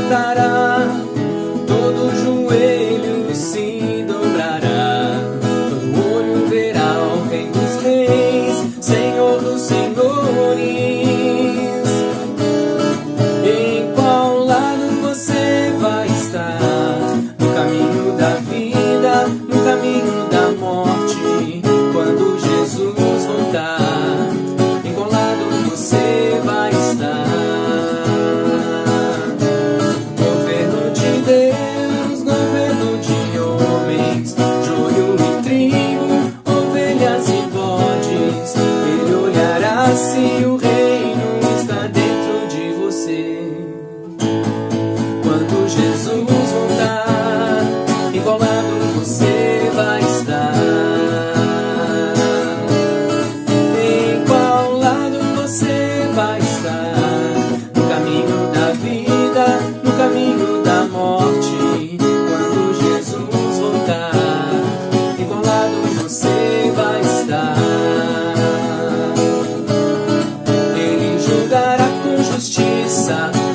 voltará.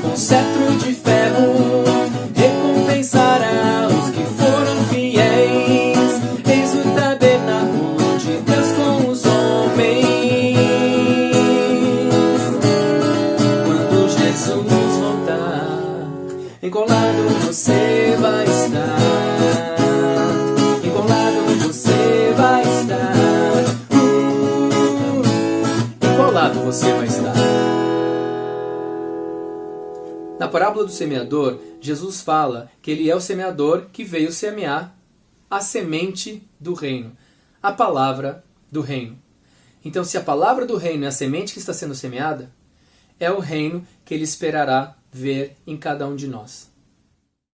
Com cetro de ferro, recompensará os que foram fiéis. Eis o tabernáculo de Deus com os homens. Quando Jesus voltar, em qual lado você vai estar? Em qual lado você vai estar? Uh, em qual lado você vai estar? Na parábola do semeador, Jesus fala que ele é o semeador que veio semear a semente do reino, a palavra do reino. Então, se a palavra do reino é a semente que está sendo semeada, é o reino que ele esperará ver em cada um de nós.